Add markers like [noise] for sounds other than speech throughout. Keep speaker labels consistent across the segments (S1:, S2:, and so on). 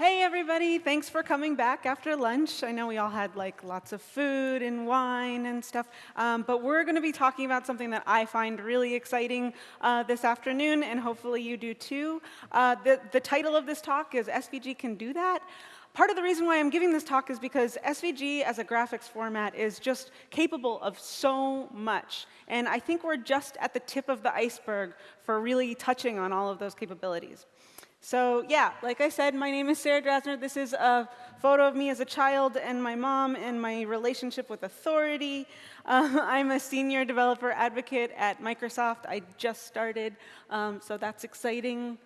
S1: Hey, everybody. Thanks for coming back after lunch. I know we all had like lots of food and wine and stuff, um, but we're going to be talking about something that I find really exciting uh, this afternoon, and hopefully you do too. Uh, the, the title of this talk is SVG Can Do That. Part of the reason why I'm giving this talk is because SVG as a graphics format is just capable of so much. And I think we're just at the tip of the iceberg for really touching on all of those capabilities. So yeah, like I said, my name is Sarah Drasner. This is a photo of me as a child and my mom and my relationship with authority. Uh, [laughs] I'm a senior developer advocate at Microsoft. I just started, um, so that's exciting.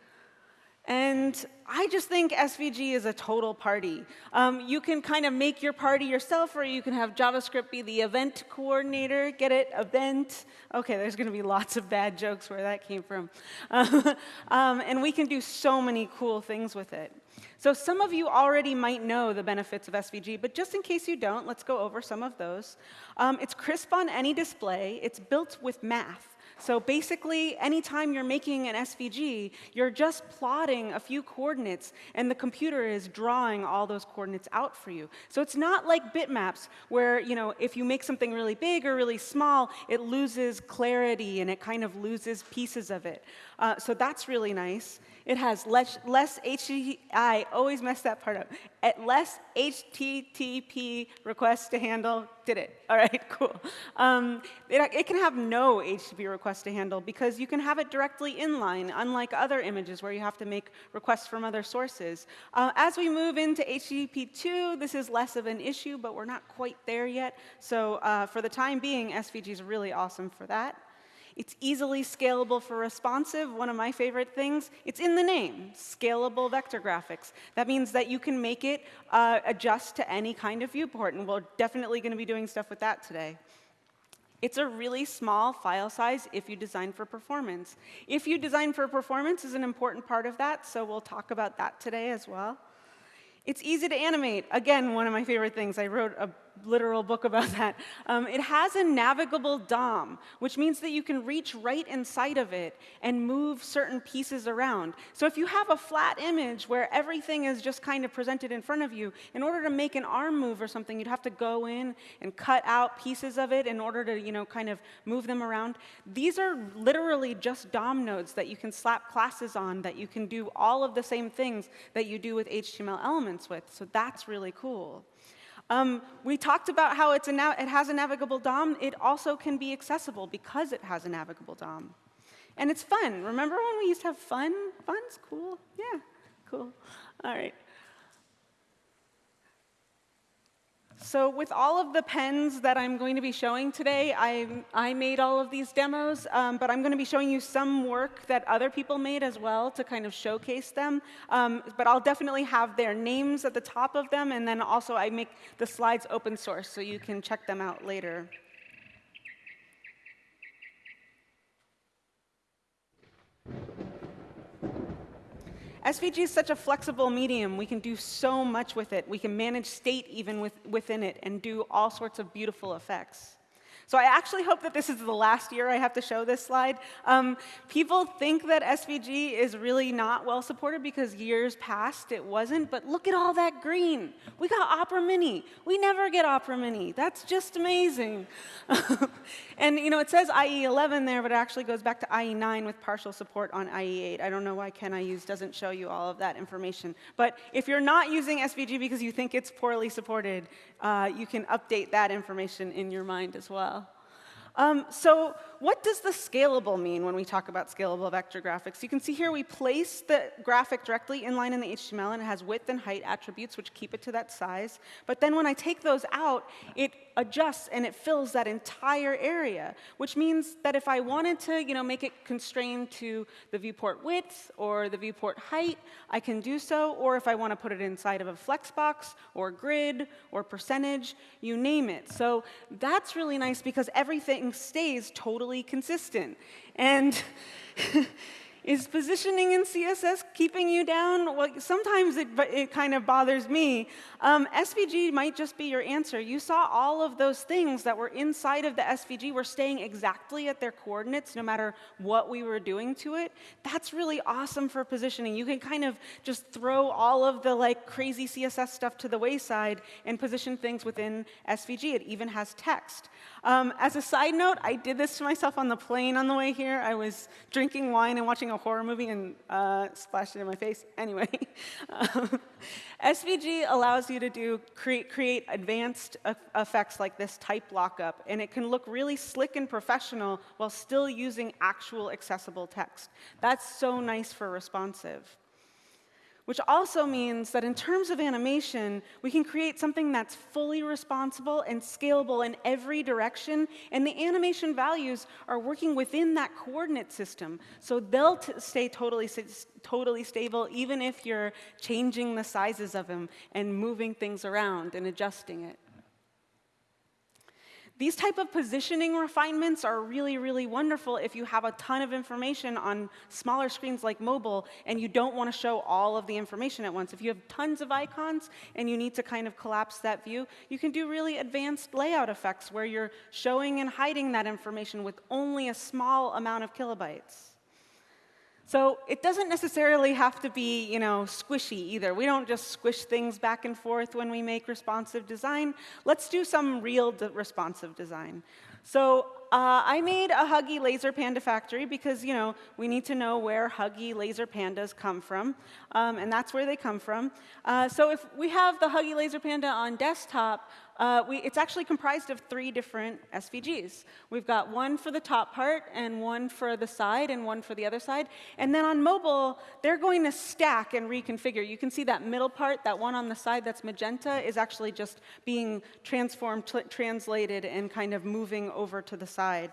S1: And I just think SVG is a total party. Um, you can kind of make your party yourself, or you can have JavaScript be the event coordinator. Get it? Event. OK, there's going to be lots of bad jokes where that came from. [laughs] um, and we can do so many cool things with it. So some of you already might know the benefits of SVG, but just in case you don't, let's go over some of those. Um, it's crisp on any display. It's built with math. So basically, anytime you're making an SVG, you're just plotting a few coordinates, and the computer is drawing all those coordinates out for you. So it's not like bitmaps, where you know, if you make something really big or really small, it loses clarity and it kind of loses pieces of it. Uh, so that's really nice. It has less, less HTTP, I always mess that part up. At less HTTP requests to handle, did it. All right, [laughs] cool. Um, it, it, can have no HTTP requests to handle because you can have it directly inline, unlike other images where you have to make requests from other sources. Uh, as we move into HTTP 2, this is less of an issue, but we're not quite there yet. So uh, for the time being, SVG is really awesome for that. It's easily scalable for responsive, one of my favorite things. It's in the name, scalable vector graphics. That means that you can make it uh, adjust to any kind of viewport, and we're definitely going to be doing stuff with that today. It's a really small file size if you design for performance. If you design for performance is an important part of that, so we'll talk about that today as well. It's easy to animate. Again, one of my favorite things. I wrote a literal book about [laughs] that. Um, it has a navigable DOM, which means that you can reach right inside of it and move certain pieces around. So if you have a flat image where everything is just kind of presented in front of you, in order to make an arm move or something, you'd have to go in and cut out pieces of it in order to, you know, kind of move them around. These are literally just DOM nodes that you can slap classes on, that you can do all of the same things that you do with HTML elements with. So that's really cool. Um, we talked about how it has a navigable DOM. It also can be accessible because it has a navigable DOM. And it's fun. Remember when we used to have fun? Fun's cool. Yeah, cool. All right. So with all of the pens that I'm going to be showing today, I, I made all of these demos, um, but I'm going to be showing you some work that other people made as well to kind of showcase them. Um, but I'll definitely have their names at the top of them, and then also I make the slides open source, so you can check them out later. SVG is such a flexible medium. We can do so much with it. We can manage state even with, within it and do all sorts of beautiful effects. So I actually hope that this is the last year I have to show this slide. Um, people think that SVG is really not well supported because years past it wasn't, but look at all that green. We got Opera Mini. We never get Opera Mini. That's just amazing. [laughs] and you know, it says IE 11 there, but it actually goes back to IE 9 with partial support on IE 8. I don't know why Can I Use doesn't show you all of that information. But if you're not using SVG because you think it's poorly supported, uh, you can update that information in your mind as well. Um, so what does the scalable mean when we talk about scalable vector graphics? You can see here we place the graphic directly inline in the HTML, and it has width and height attributes, which keep it to that size. But then when I take those out, it adjusts and it fills that entire area, which means that if I wanted to you know, make it constrained to the viewport width or the viewport height, I can do so. Or if I want to put it inside of a flexbox or grid or percentage, you name it. So that's really nice because everything stays totally consistent. And [laughs] Is positioning in CSS keeping you down? Well, sometimes it, it kind of bothers me. Um, SVG might just be your answer. You saw all of those things that were inside of the SVG were staying exactly at their coordinates no matter what we were doing to it. That's really awesome for positioning. You can kind of just throw all of the like crazy CSS stuff to the wayside and position things within SVG. It even has text. Um, as a side note, I did this to myself on the plane on the way here. I was drinking wine and watching a horror movie and uh, splashed it in my face. Anyway, um, [laughs] SVG allows you to do create, create advanced effects like this type lockup, and it can look really slick and professional while still using actual accessible text. That's so nice for responsive which also means that in terms of animation, we can create something that's fully responsible and scalable in every direction, and the animation values are working within that coordinate system. So they'll stay totally, totally stable even if you're changing the sizes of them and moving things around and adjusting it. These type of positioning refinements are really, really wonderful if you have a ton of information on smaller screens like mobile and you don't want to show all of the information at once. If you have tons of icons and you need to kind of collapse that view, you can do really advanced layout effects where you're showing and hiding that information with only a small amount of kilobytes. So it doesn't necessarily have to be, you know, squishy either. We don't just squish things back and forth when we make responsive design. Let's do some real de responsive design. So uh, I made a Huggy Laser Panda factory because, you know, we need to know where Huggy Laser Pandas come from, um, and that's where they come from. Uh, so if we have the Huggy Laser Panda on desktop, uh, we, it's actually comprised of three different SVGs. We've got one for the top part, and one for the side, and one for the other side. And then on mobile, they're going to stack and reconfigure. You can see that middle part, that one on the side that's magenta, is actually just being transformed, translated, and kind of moving over to the side.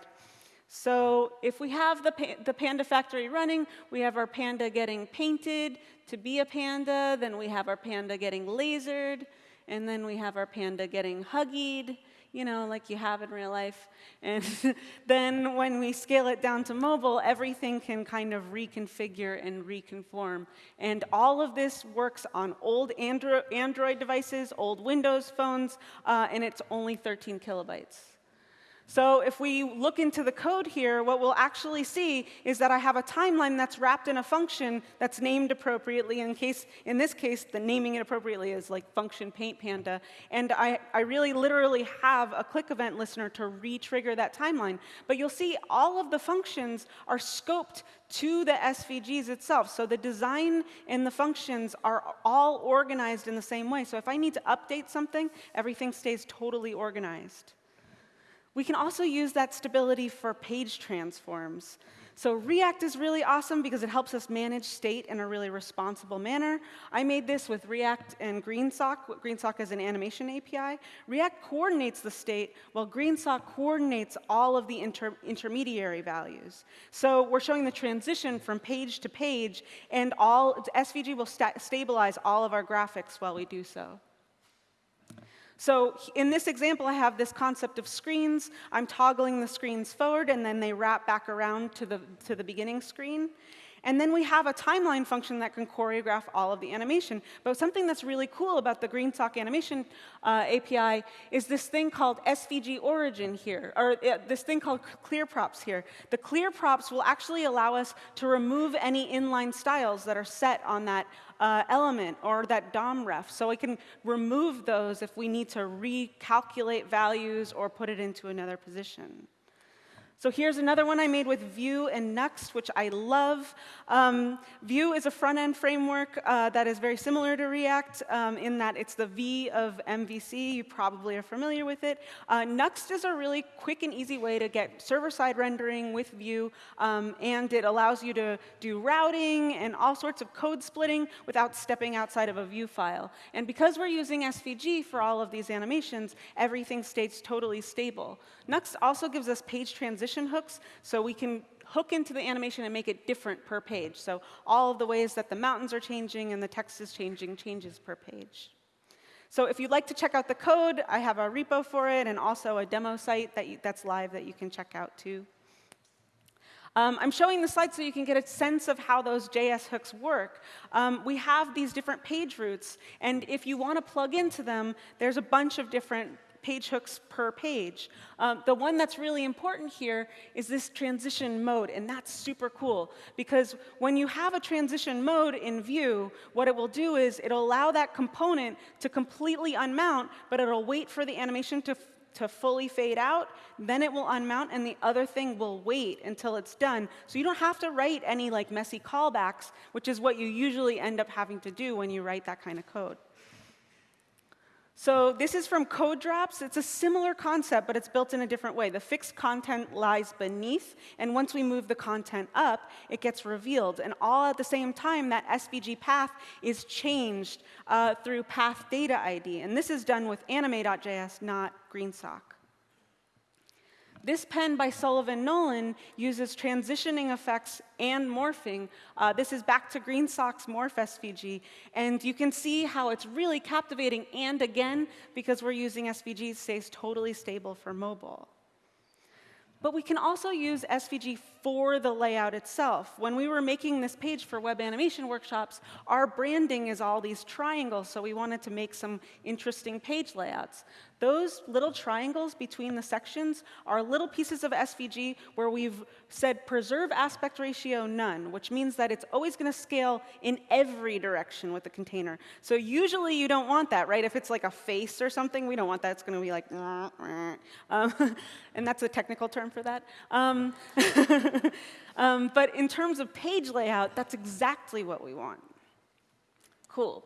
S1: So if we have the, pa the Panda factory running, we have our Panda getting painted to be a Panda, then we have our Panda getting lasered, and then we have our panda getting huggied, you know, like you have in real life. And [laughs] then when we scale it down to mobile, everything can kind of reconfigure and reconform. And all of this works on old Andro Android devices, old Windows phones, uh, and it's only 13 kilobytes. So if we look into the code here, what we'll actually see is that I have a timeline that's wrapped in a function that's named appropriately. In, case, in this case, the naming it appropriately is like function paint panda. And I, I really literally have a click event listener to re-trigger that timeline. But you'll see all of the functions are scoped to the SVGs itself. So the design and the functions are all organized in the same way. So if I need to update something, everything stays totally organized. We can also use that stability for page transforms. So React is really awesome because it helps us manage state in a really responsible manner. I made this with React and GreenSock. GreenSock is an animation API. React coordinates the state, while GreenSock coordinates all of the inter intermediary values. So we're showing the transition from page to page, and all SVG will sta stabilize all of our graphics while we do so. So in this example, I have this concept of screens. I'm toggling the screens forward, and then they wrap back around to the, to the beginning screen. And then we have a timeline function that can choreograph all of the animation. But something that's really cool about the GreenSock animation uh, API is this thing called SVG origin here, or uh, this thing called clear props here. The clear props will actually allow us to remove any inline styles that are set on that uh, element or that DOM ref. So we can remove those if we need to recalculate values or put it into another position. So here's another one I made with Vue and Nuxt, which I love. Um, Vue is a front-end framework uh, that is very similar to React um, in that it's the V of MVC. You probably are familiar with it. Uh, Nuxt is a really quick and easy way to get server-side rendering with Vue, um, and it allows you to do routing and all sorts of code splitting without stepping outside of a Vue file. And because we're using SVG for all of these animations, everything stays totally stable. Nuxt also gives us page transition hooks, so we can hook into the animation and make it different per page. So all of the ways that the mountains are changing and the text is changing changes per page. So if you'd like to check out the code, I have a repo for it and also a demo site that you, that's live that you can check out too. Um, I'm showing the slide so you can get a sense of how those JS hooks work. Um, we have these different page routes, and if you want to plug into them, there's a bunch of different page hooks per page. Um, the one that's really important here is this transition mode, and that's super cool because when you have a transition mode in Vue, what it will do is it'll allow that component to completely unmount, but it'll wait for the animation to to fully fade out, then it will unmount and the other thing will wait until it's done. So you don't have to write any like messy callbacks, which is what you usually end up having to do when you write that kind of code. So this is from Codrops. It's a similar concept, but it's built in a different way. The fixed content lies beneath, and once we move the content up, it gets revealed. And all at the same time, that SVG path is changed uh, through path data ID. And this is done with anime.js, not GreenSock. This pen by Sullivan Nolan uses transitioning effects and morphing. Uh, this is back to Green GreenSock's Morph SVG. And you can see how it's really captivating. And again, because we're using SVG, stays totally stable for mobile. But we can also use SVG for the layout itself. When we were making this page for web animation workshops, our branding is all these triangles, so we wanted to make some interesting page layouts. Those little triangles between the sections are little pieces of SVG where we've said preserve aspect ratio none, which means that it's always going to scale in every direction with the container. So usually you don't want that, right? If it's like a face or something, we don't want that. It's going to be like, [laughs] um, and that's a technical term for that. Um, [laughs] [laughs] um, but in terms of page layout, that's exactly what we want. Cool.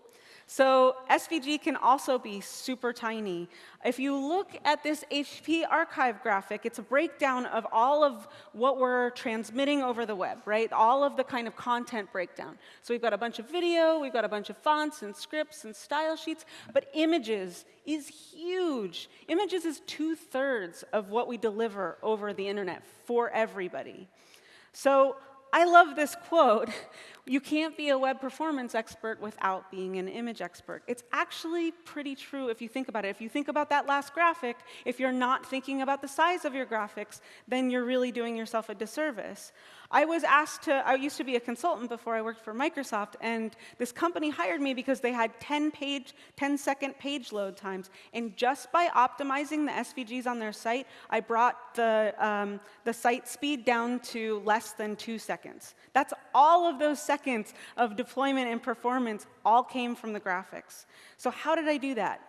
S1: So SVG can also be super tiny. If you look at this HTTP Archive graphic, it's a breakdown of all of what we're transmitting over the web, right? All of the kind of content breakdown. So we've got a bunch of video, we've got a bunch of fonts and scripts and style sheets, but images is huge. Images is two-thirds of what we deliver over the internet for everybody. So I love this quote. You can't be a web performance expert without being an image expert. It's actually pretty true if you think about it. If you think about that last graphic, if you're not thinking about the size of your graphics, then you're really doing yourself a disservice. I was asked to, I used to be a consultant before I worked for Microsoft, and this company hired me because they had 10 page, 10 second page load times. And just by optimizing the SVGs on their site, I brought the, um, the site speed down to less than two seconds. That's all of those seconds of deployment and performance all came from the graphics. So how did I do that?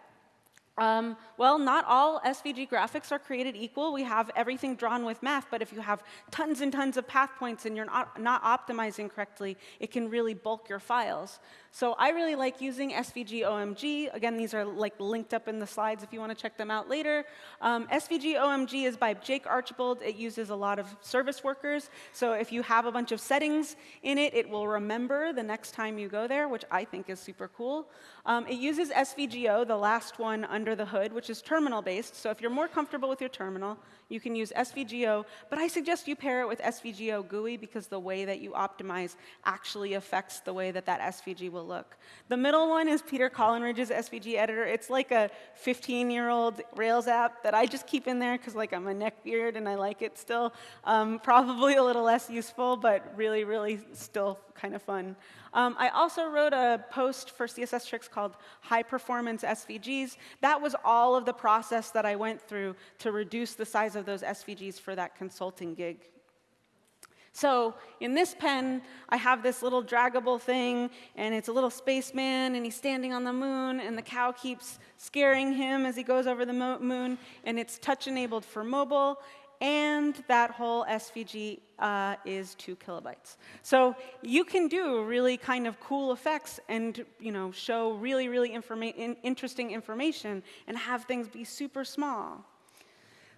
S1: Um, well, not all SVG graphics are created equal. We have everything drawn with math, but if you have tons and tons of path points and you're not, not optimizing correctly, it can really bulk your files. So I really like using SVG OMG. Again, these are like linked up in the slides if you want to check them out later. Um, SVG OMG is by Jake Archibald. It uses a lot of service workers. So if you have a bunch of settings in it, it will remember the next time you go there, which I think is super cool. Um, it uses SVGO, the last one under the hood, which is terminal-based. So if you're more comfortable with your terminal, you can use SVGO, but I suggest you pair it with SVGO GUI because the way that you optimize actually affects the way that that SVG will look. The middle one is Peter Collingridge's SVG editor. It's like a 15-year-old Rails app that I just keep in there because like I'm a neckbeard and I like it still. Um, [laughs] probably a little less useful, but really, really still kind of fun. Um, I also wrote a post for CSS Tricks called High Performance SVGs. That was all of the process that I went through to reduce the size of those SVGs for that consulting gig. So in this pen, I have this little draggable thing, and it's a little spaceman, and he's standing on the moon, and the cow keeps scaring him as he goes over the moon, and it's touch-enabled for mobile, and that whole SVG uh, is two kilobytes. So you can do really kind of cool effects and you know show really, really informa interesting information and have things be super small.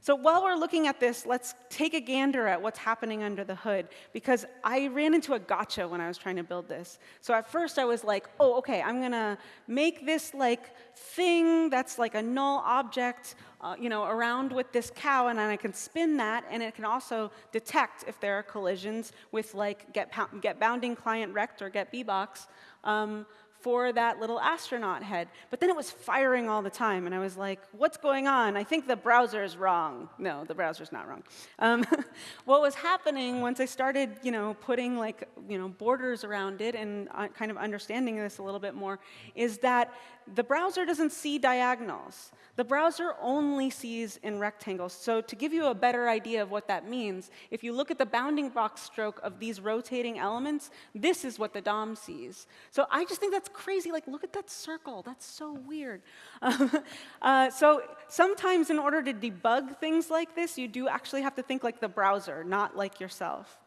S1: So while we're looking at this, let's take a gander at what's happening under the hood, because I ran into a gotcha when I was trying to build this. So at first I was like, oh, okay, I'm gonna make this like thing that's like a null object, uh, you know, around with this cow, and then I can spin that, and it can also detect if there are collisions with like get, get bounding client rect or get bbox. Um, for that little astronaut head. But then it was firing all the time, and I was like, what's going on? I think the browser is wrong. No, the browser's not wrong. Um, [laughs] what was happening once I started, you know, putting like, you know, borders around it and uh, kind of understanding this a little bit more, is that the browser doesn't see diagonals. The browser only sees in rectangles. So to give you a better idea of what that means, if you look at the bounding box stroke of these rotating elements, this is what the DOM sees. So I just think that's crazy. Like, look at that circle. That's so weird. [laughs] uh, so sometimes in order to debug things like this, you do actually have to think like the browser, not like yourself.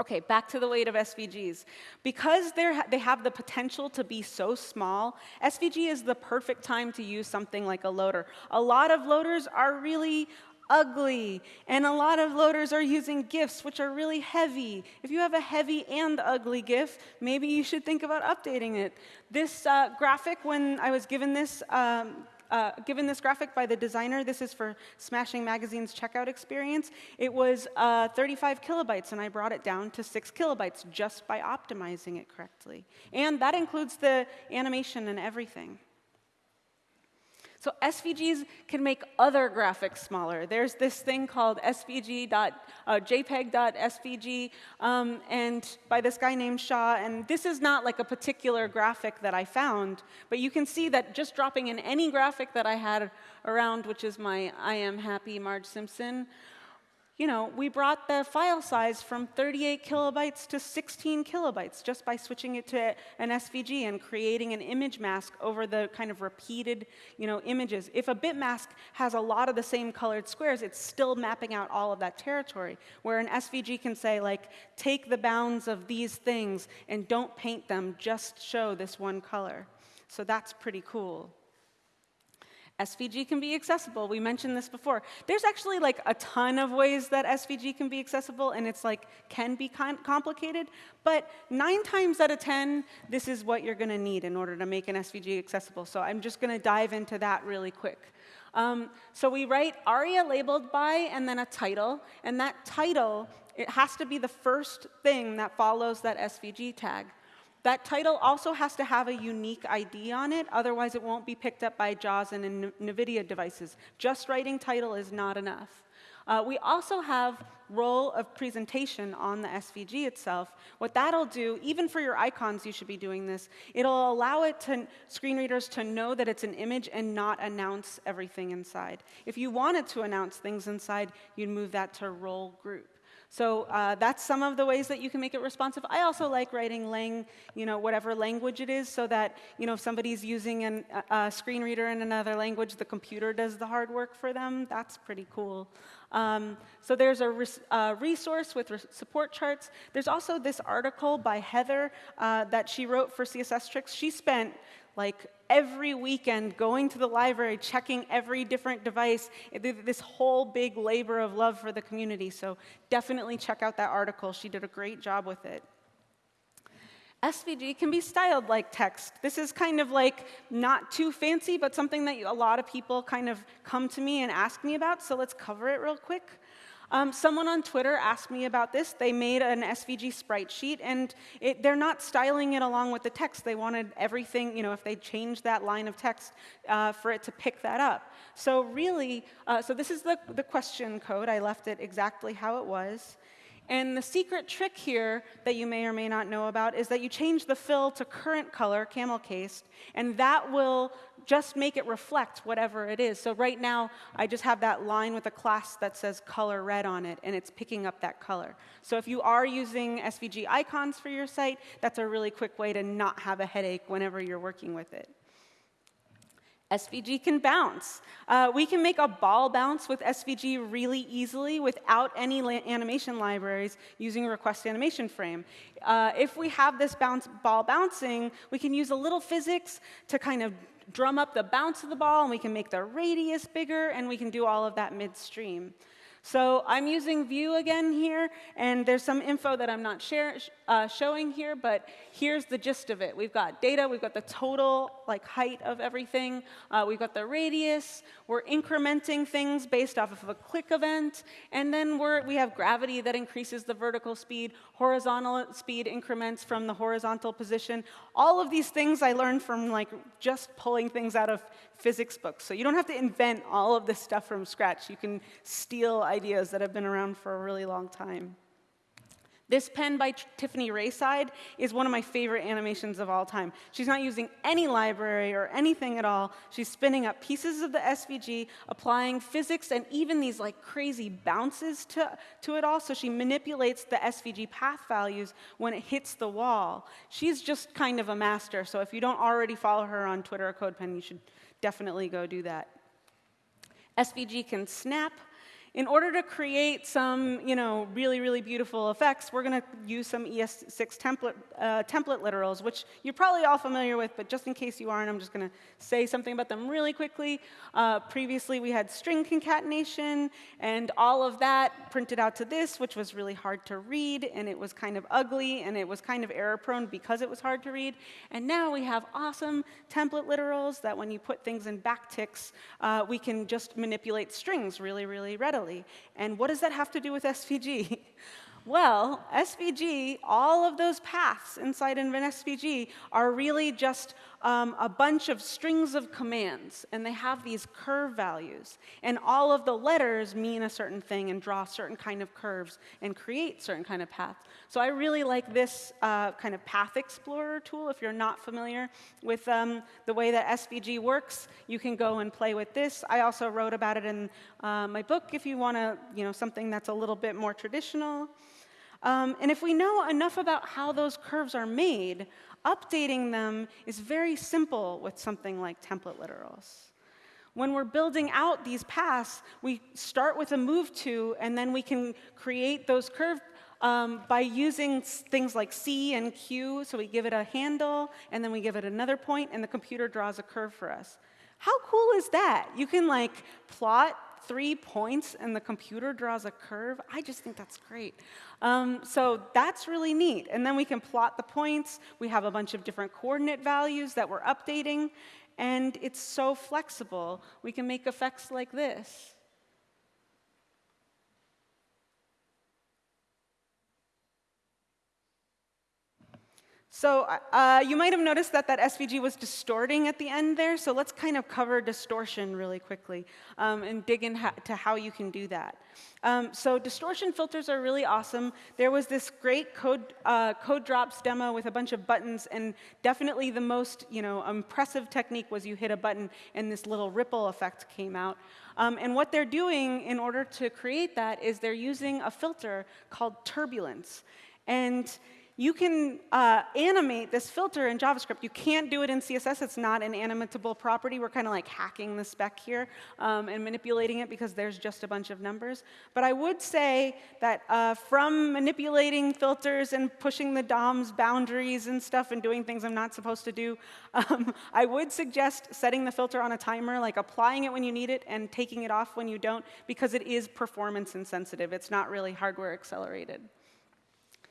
S1: Okay, back to the weight of SVGs. Because they have the potential to be so small, SVG is the perfect time to use something like a loader. A lot of loaders are really ugly, and a lot of loaders are using GIFs, which are really heavy. If you have a heavy and ugly GIF, maybe you should think about updating it. This uh, graphic, when I was given this um, uh, given this graphic by the designer, this is for Smashing Magazine's checkout experience, it was uh, 35 kilobytes, and I brought it down to 6 kilobytes just by optimizing it correctly. And that includes the animation and everything. So SVGs can make other graphics smaller. There's this thing called svg. Uh, um, and by this guy named Shaw. And this is not like a particular graphic that I found, but you can see that just dropping in any graphic that I had around, which is my I am happy Marge Simpson, you know, we brought the file size from 38 kilobytes to 16 kilobytes just by switching it to an SVG and creating an image mask over the kind of repeated, you know, images. If a bit mask has a lot of the same colored squares, it's still mapping out all of that territory, where an SVG can say, like, take the bounds of these things and don't paint them, just show this one color. So that's pretty cool. SVG can be accessible. We mentioned this before. There's actually like a ton of ways that SVG can be accessible, and it's like can be complicated. But nine times out of 10, this is what you're going to need in order to make an SVG accessible. So I'm just going to dive into that really quick. Um, so we write aria labeled by and then a title, and that title, it has to be the first thing that follows that SVG tag. That title also has to have a unique ID on it, otherwise it won't be picked up by JAWS and NVDA devices. Just writing title is not enough. Uh, we also have role of presentation on the SVG itself. What that'll do, even for your icons, you should be doing this. It'll allow it to screen readers to know that it's an image and not announce everything inside. If you wanted to announce things inside, you'd move that to role group. So uh, that's some of the ways that you can make it responsive. I also like writing lang, you know, whatever language it is, so that you know if somebody's using an, a screen reader in another language, the computer does the hard work for them. That's pretty cool. Um, so there's a res resource with re support charts. There's also this article by Heather uh, that she wrote for CSS Tricks. She spent like every weekend going to the library, checking every different device, this whole big labor of love for the community. So definitely check out that article. She did a great job with it. SVG can be styled like text. This is kind of like not too fancy, but something that a lot of people kind of come to me and ask me about, so let's cover it real quick. Um, someone on Twitter asked me about this. They made an SVG sprite sheet, and it, they're not styling it along with the text. They wanted everything, you know, if they changed that line of text, uh, for it to pick that up. So really, uh, so this is the, the question code. I left it exactly how it was. And the secret trick here that you may or may not know about is that you change the fill to current color, camel cased, and that will just make it reflect whatever it is. So right now, I just have that line with a class that says color red on it, and it's picking up that color. So if you are using SVG icons for your site, that's a really quick way to not have a headache whenever you're working with it. SVG can bounce. Uh, we can make a ball bounce with SVG really easily without any animation libraries using request animation frame. Uh, if we have this bounce, ball bouncing, we can use a little physics to kind of drum up the bounce of the ball, and we can make the radius bigger, and we can do all of that midstream. So I'm using Vue again here, and there's some info that I'm not share, uh, showing here, but here's the gist of it. We've got data, we've got the total like height of everything, uh, we've got the radius, we're incrementing things based off of a click event, and then we're, we have gravity that increases the vertical speed, horizontal speed increments from the horizontal position. All of these things I learned from like just pulling things out of physics books. So you don't have to invent all of this stuff from scratch. You can steal ideas that have been around for a really long time. This pen by Tiffany Rayside is one of my favorite animations of all time. She's not using any library or anything at all. She's spinning up pieces of the SVG, applying physics and even these like crazy bounces to, to it all. So she manipulates the SVG path values when it hits the wall. She's just kind of a master. So if you don't already follow her on Twitter or CodePen, you should definitely go do that. SVG can snap, in order to create some, you know, really, really beautiful effects, we're going to use some ES6 template, uh, template literals, which you're probably all familiar with, but just in case you aren't, I'm just going to say something about them really quickly. Uh, previously, we had string concatenation, and all of that printed out to this, which was really hard to read, and it was kind of ugly, and it was kind of error-prone because it was hard to read. And now we have awesome template literals that when you put things in backticks, uh, we can just manipulate strings really, really readily And what does that have to do with SVG? [laughs] Well, SVG, all of those paths inside an SVG are really just um, a bunch of strings of commands, and they have these curve values. And all of the letters mean a certain thing and draw certain kind of curves and create certain kind of paths. So I really like this uh, kind of path explorer tool. If you're not familiar with um, the way that SVG works, you can go and play with this. I also wrote about it in uh, my book if you want to, you know, something that's a little bit more traditional. Um, and if we know enough about how those curves are made, updating them is very simple with something like template literals. When we're building out these paths, we start with a move to, and then we can create those curve um, by using things like C and Q. So we give it a handle, and then we give it another point, and the computer draws a curve for us. How cool is that? You can like plot three points and the computer draws a curve. I just think that's great. Um, so that's really neat. And then we can plot the points. We have a bunch of different coordinate values that we're updating. And it's so flexible. We can make effects like this. So uh, you might have noticed that that SVG was distorting at the end there, so let's kind of cover distortion really quickly um, and dig into how you can do that. Um, so distortion filters are really awesome. There was this great code, uh, Codrops demo with a bunch of buttons, and definitely the most you know, impressive technique was you hit a button and this little ripple effect came out. Um, and what they're doing in order to create that is they're using a filter called turbulence. And you can uh, animate this filter in JavaScript. You can't do it in CSS. It's not an animatable property. We're kind of like hacking the spec here um, and manipulating it because there's just a bunch of numbers. But I would say that uh, from manipulating filters and pushing the DOM's boundaries and stuff and doing things I'm not supposed to do, [laughs] um, I would suggest setting the filter on a timer, like applying it when you need it and taking it off when you don't, because it is performance insensitive. It's not really hardware accelerated.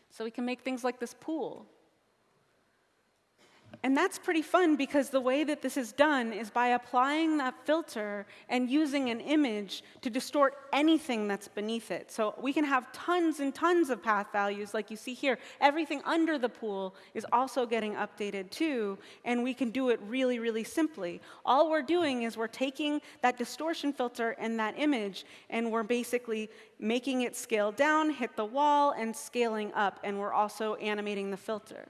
S1: So we can make things like this pool. And that's pretty fun because the way that this is done is by applying that filter and using an image to distort anything that's beneath it. So we can have tons and tons of path values like you see here. Everything under the pool is also getting updated too, and we can do it really, really simply. All we're doing is we're taking that distortion filter and that image, and we're basically making it scale down, hit the wall, and scaling up, and we're also animating the filter.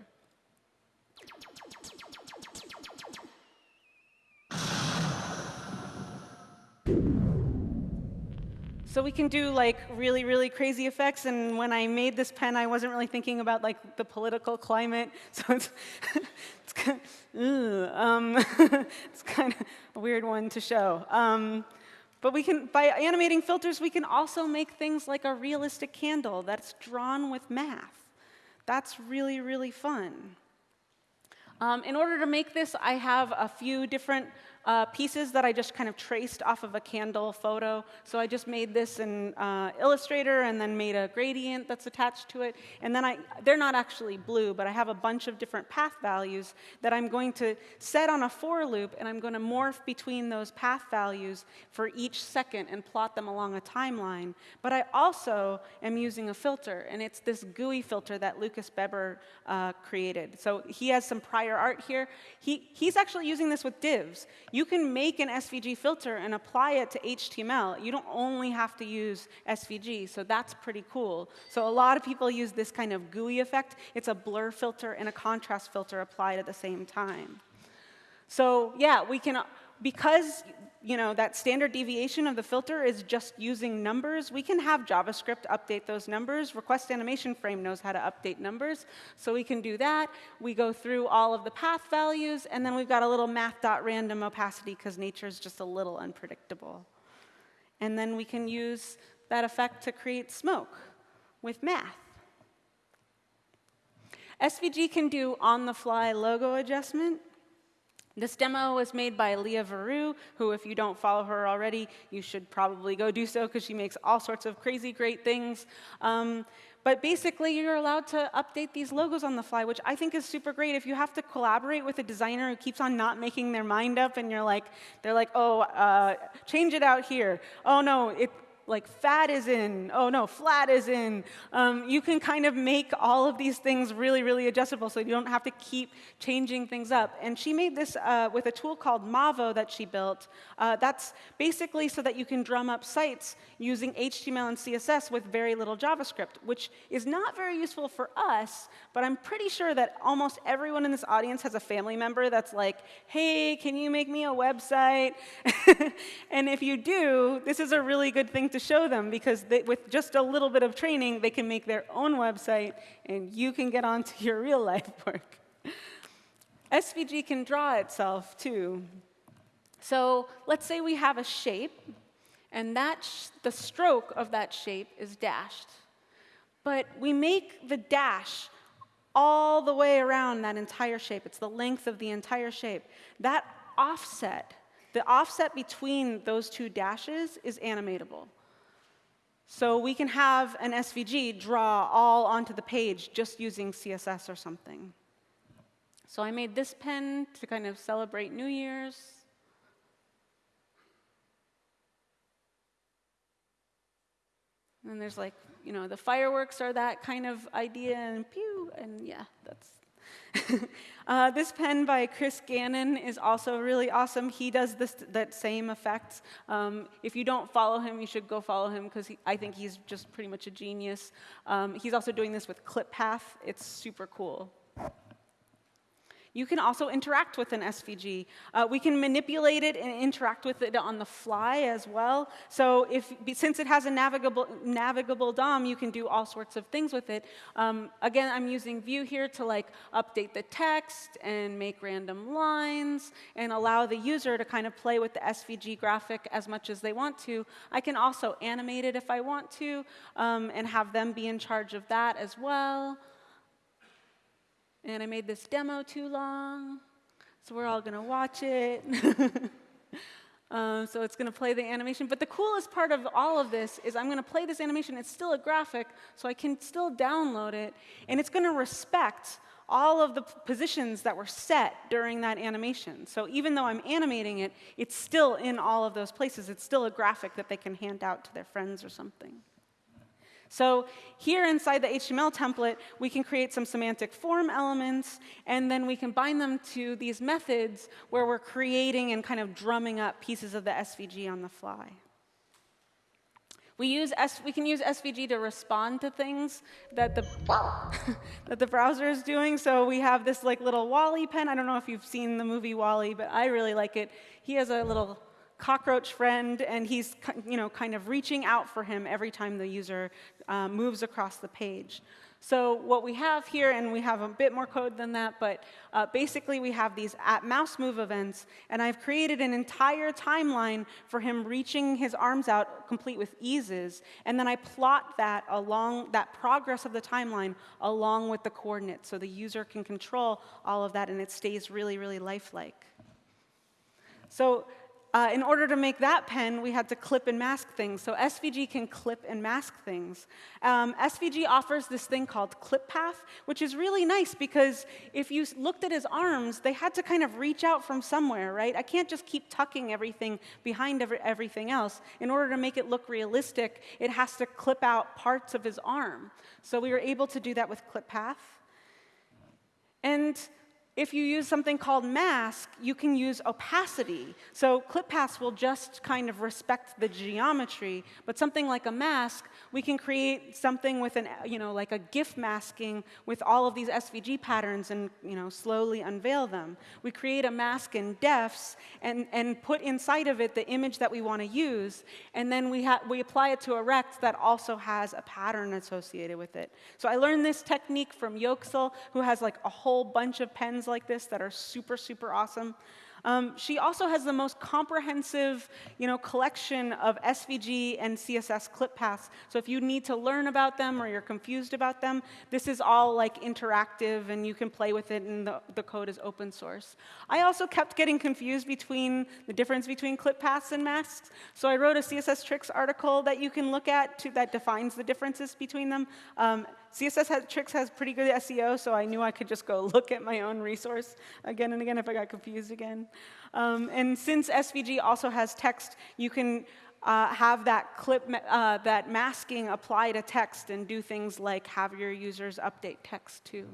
S1: So we can do like really, really crazy effects. And when I made this pen, I wasn't really thinking about like the political climate. [laughs] So it's, it's, kind of, um, [laughs] it's kind of a weird one to show. Um, but we can, by animating filters, we can also make things like a realistic candle that's drawn with math. That's really, really fun. Um, in order to make this, I have a few different uh, pieces that I just kind of traced off of a candle photo. So I just made this in uh, Illustrator and then made a gradient that's attached to it. And then I, they're not actually blue, but I have a bunch of different path values that I'm going to set on a for loop, and I'm going to morph between those path values for each second and plot them along a timeline. But I also am using a filter, and it's this gooey filter that Lucas Bebber uh, created. So he has some prior art here. He, he's actually using this with divs. You can make an SVG filter and apply it to HTML. You don't only have to use SVG, so that's pretty cool. So a lot of people use this kind of gooey effect. It's a blur filter and a contrast filter applied at the same time. So yeah, we can, because you know, that standard deviation of the filter is just using numbers, we can have JavaScript update those numbers. Request Animation Frame knows how to update numbers, so we can do that. We go through all of the path values, and then we've got a little math.random opacity because nature is just a little unpredictable. And then we can use that effect to create smoke with math. SVG can do on-the-fly logo adjustment. This demo was made by Lea Verou, who, if you don't follow her already, you should probably go do so because she makes all sorts of crazy great things. Um, but basically, you're allowed to update these logos on the fly, which I think is super great. If you have to collaborate with a designer who keeps on not making their mind up, and you're like, they're like, oh, uh, change it out here. Oh no, it, like fat is in, oh no, flat is in. Um, you can kind of make all of these things really, really adjustable so you don't have to keep changing things up. And she made this uh, with a tool called Mavo that she built. Uh, that's basically so that you can drum up sites using HTML and CSS with very little JavaScript, which is not very useful for us, but I'm pretty sure that almost everyone in this audience has a family member that's like, hey, can you make me a website? [laughs] and if you do, this is a really good thing to to show them because they, with just a little bit of training, they can make their own website and you can get on to your real life [laughs] work. SVG can draw itself too. So let's say we have a shape and that the stroke of that shape is dashed. But we make the dash all the way around that entire shape. It's the length of the entire shape. That offset, the offset between those two dashes is animatable. So we can have an SVG draw all onto the page just using CSS or something. So I made this pen to kind of celebrate New Year's. And there's like, you know, the fireworks are that kind of idea, and pew, and yeah, that's [laughs] uh, this pen by Chris Gannon is also really awesome. He does this, that same effect. Um, if you don't follow him, you should go follow him because I think he's just pretty much a genius. Um, he's also doing this with ClipPath. It's super cool. You can also interact with an SVG. Uh, we can manipulate it and interact with it on the fly as well. So if, since it has a navigable, navigable DOM, you can do all sorts of things with it. Um, again, I'm using Vue here to like update the text and make random lines and allow the user to kind of play with the SVG graphic as much as they want to. I can also animate it if I want to um, and have them be in charge of that as well. And I made this demo too long, so we're all going to watch it. [laughs] um, so it's going to play the animation. But the coolest part of all of this is I'm going to play this animation. It's still a graphic, so I can still download it. And it's going to respect all of the positions that were set during that animation. So even though I'm animating it, it's still in all of those places. It's still a graphic that they can hand out to their friends or something. So here inside the HTML template, we can create some semantic form elements, and then we can bind them to these methods where we're creating and kind of drumming up pieces of the SVG on the fly. We, use S, we can use SVG to respond to things that the, [laughs] that the browser is doing. So we have this like little WALL-E pen. I don't know if you've seen the movie WALL-E, but I really like it. He has a little cockroach friend, and he's you know, kind of reaching out for him every time the user uh, moves across the page. So what we have here, and we have a bit more code than that, but uh, basically we have these at mouse move events, and I've created an entire timeline for him reaching his arms out complete with eases, and then I plot that along that progress of the timeline along with the coordinates, so the user can control all of that, and it stays really, really lifelike. So uh, in order to make that pen, we had to clip and mask things. So SVG can clip and mask things. Um, SVG offers this thing called clip path, which is really nice because if you looked at his arms, they had to kind of reach out from somewhere, right? I can't just keep tucking everything behind every, everything else. In order to make it look realistic, it has to clip out parts of his arm. So we were able to do that with clip path. And if you use something called mask, you can use opacity. So clip paths will just kind of respect the geometry, but something like a mask, we can create something with an, you know, like a GIF masking with all of these SVG patterns and, you know, slowly unveil them. We create a mask in defs and, and put inside of it the image that we want to use, and then we, we apply it to a rect that also has a pattern associated with it. So I learned this technique from Yoksel, who has like a whole bunch of pens like this that are super, super awesome. Um, she also has the most comprehensive you know, collection of SVG and CSS clip paths. So if you need to learn about them or you're confused about them, this is all like interactive and you can play with it and the, the code is open source. I also kept getting confused between the difference between clip paths and masks. So I wrote a CSS tricks article that you can look at to, that defines the differences between them. Um, CSS has, Tricks has pretty good SEO, so I knew I could just go [laughs] look at my own resource again and again if I got confused again. Um, and since SVG also has text, you can uh, have that clip, uh, that masking apply to text and do things like have your users update text too.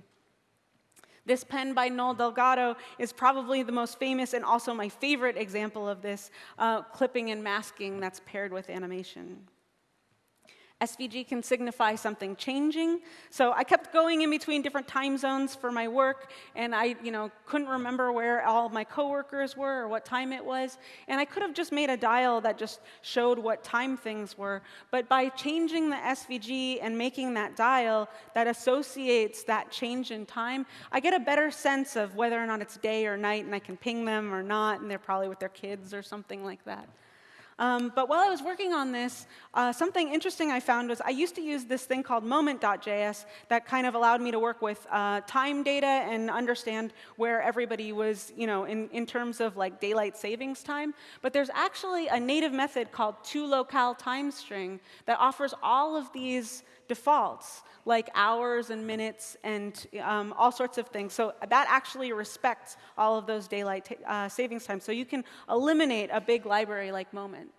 S1: This pen by Noel Delgado is probably the most famous and also my favorite example of this uh, clipping and masking that's paired with animation. SVG can signify something changing. So I kept going in between different time zones for my work, and I you know, couldn't remember where all my coworkers were or what time it was. And I could have just made a dial that just showed what time things were. But by changing the SVG and making that dial that associates that change in time, I get a better sense of whether or not it's day or night, and I can ping them or not, and they're probably with their kids or something like that. Um, but while I was working on this, uh, something interesting I found was I used to use this thing called moment.js that kind of allowed me to work with uh, time data and understand where everybody was, you know, in, in terms of like daylight savings time. But there's actually a native method called toLocaleTimeString that offers all of these defaults, like hours and minutes and um, all sorts of things. So that actually respects all of those daylight uh, savings times. So you can eliminate a big library like Moment.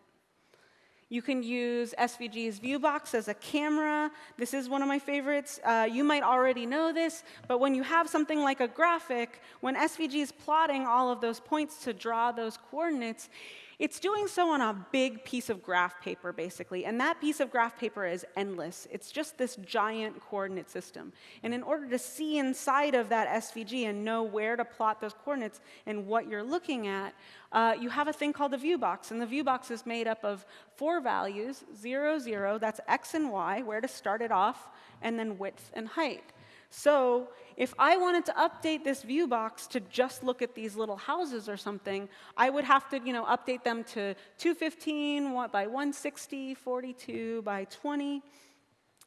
S1: You can use SVG's ViewBox as a camera. This is one of my favorites. Uh, you might already know this, but when you have something like a graphic, when SVG is plotting all of those points to draw those coordinates, it's doing so on a big piece of graph paper, basically, and that piece of graph paper is endless. It's just this giant coordinate system. And in order to see inside of that SVG and know where to plot those coordinates and what you're looking at, uh, you have a thing called a view box, and the view box is made up of four values, 0, 0, that's x and y, where to start it off, and then width and height. So if I wanted to update this view box to just look at these little houses or something, I would have to you know, update them to 215 by 160, 42 by 20.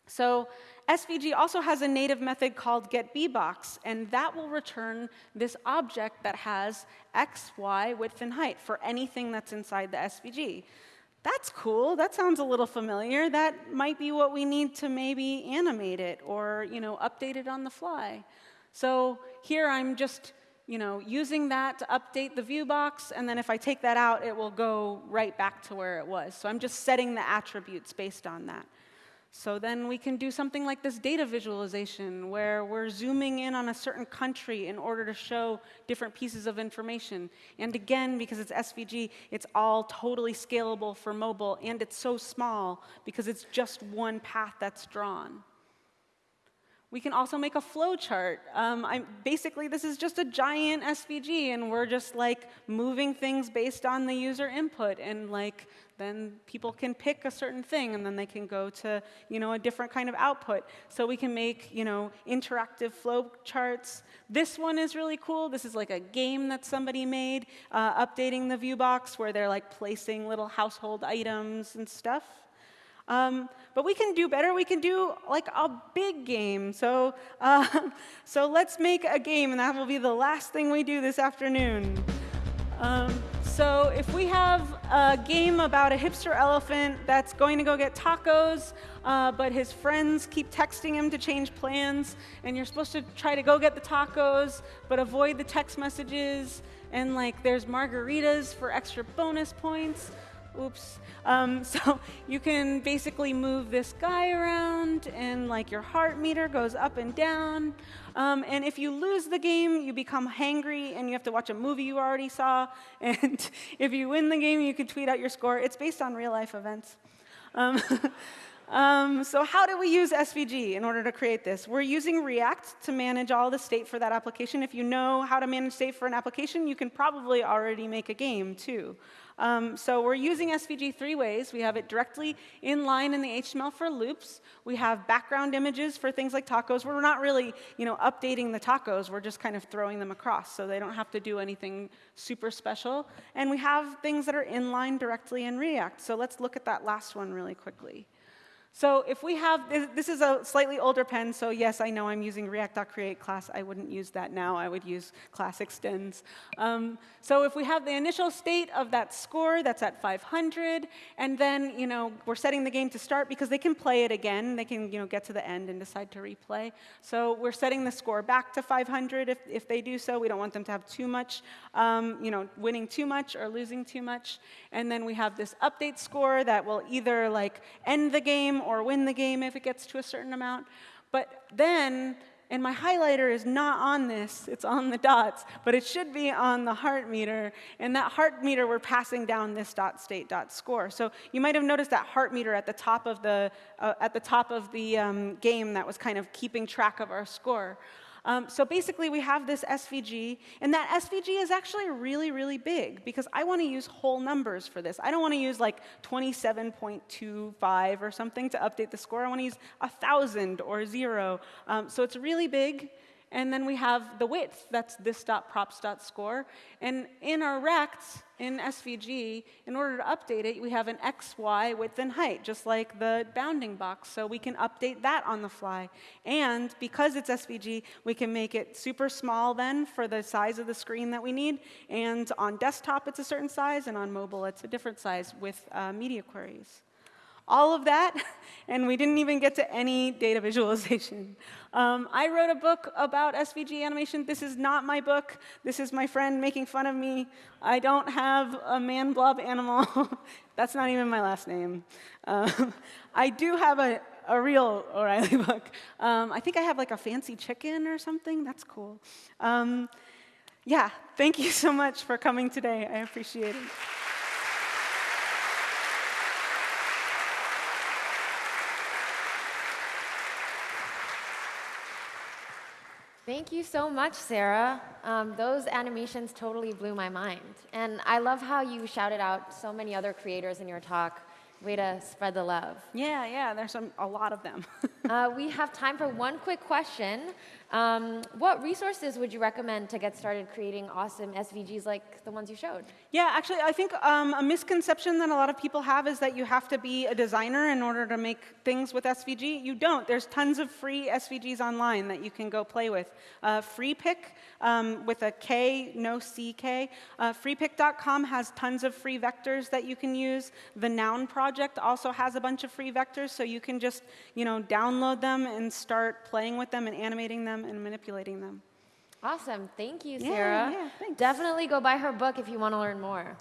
S1: So SVG also has a native method called getBBox, and that will return this object that has x, y, width, and height for anything that's inside the SVG that's cool. That sounds a little familiar. That might be what we need to maybe animate it or, you know, update it on the fly. So here I'm just, you know, using that to update the view box, and then if I take that out, it will go right back to where it was. So I'm just setting the attributes based on that. So then we can do something like this data visualization where we're zooming in on a certain country in order to show different pieces of information. And again, because it's SVG, it's all totally scalable for mobile, and it's so small because it's just one path that's drawn. We can also make a flow chart. Um, basically, this is just a giant SVG, and we're just like moving things based on the user input, and like then people can pick a certain thing, and then they can go to you know a different kind of output. So we can make you know interactive flow charts. This one is really cool. This is like a game that somebody made, uh, updating the view box, where they're like placing little household items and stuff. Um, but we can do better. We can do like a big game. So, [laughs] uh, so let's make a game, and that will be the last thing we do this afternoon. Um, so if we have a game about a hipster elephant that's going to go get tacos, uh, but his friends keep texting him to change plans, and you're supposed to try to go get the tacos, but avoid the text messages, and like there's margaritas for extra bonus points. Oops. Um, [laughs] so you can basically move this guy around, and like your heart meter goes up and down. Um, and if you lose the game, you become hangry, and you have to watch a movie you already saw. [laughs] And if you win the game, you can tweet out your score. It's based on real life events. Um, [laughs] Um, so how do we use SVG in order to create this? We're using React to manage all the state for that application. If you know how to manage state for an application, you can probably already make a game, too. Um, so we're using SVG three ways. We have it directly in line in the HTML for loops. We have background images for things like tacos. We're not really you know, updating the tacos. We're just kind of throwing them across, so they don't have to do anything super special. And we have things that are inline directly in React. So let's look at that last one really quickly. So if we have, this is a slightly older pen, so yes, I know I'm using React.createClass. I wouldn't use that now. I would use class extends. Um, so if we have the initial state of that score that's at 500, and then you know we're setting the game to start because they can play it again. They can you know get to the end and decide to replay. So we're setting the score back to 500 if, if they do so. We don't want them to have too much, um, you know, winning too much or losing too much. And then we have this update score that will either like end the game or win the game if it gets to a certain amount. But then, and my highlighter is not on this, it's on the dots, but it should be on the heart meter. And that heart meter, we're passing down this dot state dot score. So you might have noticed that heart meter at the top of the, uh, at the, top of the um, game that was kind of keeping track of our score. Um, so basically, we have this SVG, and that SVG is actually really, really big because I want to use whole numbers for this. I don't want to use like 27.25 or something to update the score. I want to use 1,000 or zero. Um, so it's really big. And then we have the width, that's this dot props dot score. And in our rect, in SVG, in order to update it, we have an x, y, width, and height, just like the bounding box. So we can update that on the fly. And because it's SVG, we can make it super small then for the size of the screen that we need. And on desktop, it's a certain size, and on mobile, it's a different size with uh, media queries all of that, [laughs] and we didn't even get to any data visualization. Um, I wrote a book about SVG animation. This is not my book. This is my friend making fun of me. I don't have a man blob animal. [laughs] That's not even my last name. Um, [laughs] I do have a, a real O'Reilly book. Um, I think I have like a fancy chicken or something. That's cool. Um, yeah, thank you so much for coming today. I appreciate it.
S2: Thank you so much, Sarah. Um, those animations totally blew my mind. And I love how you shouted out so many other creators in your talk. Way to spread the love.
S1: Yeah, yeah, there's some, a lot of them. [laughs]
S2: uh, we have time for one quick question. Um, what resources would you recommend to get started creating awesome SVGs like the ones you showed?
S1: Yeah, actually, I think um, a misconception that a lot of people have is that you have to be a designer in order to make things with SVG. You don't. There's tons of free SVGs online that you can go play with. Uh, Freepik, um, with a K, no CK. Uh, freepik.com has tons of free vectors that you can use. The Noun project also has a bunch of free vectors, so you can just you know, download them and start playing with them and animating them them and manipulating them.
S2: Awesome. Thank you, Sarah. Yeah, yeah, Definitely go buy her book if you want to learn more.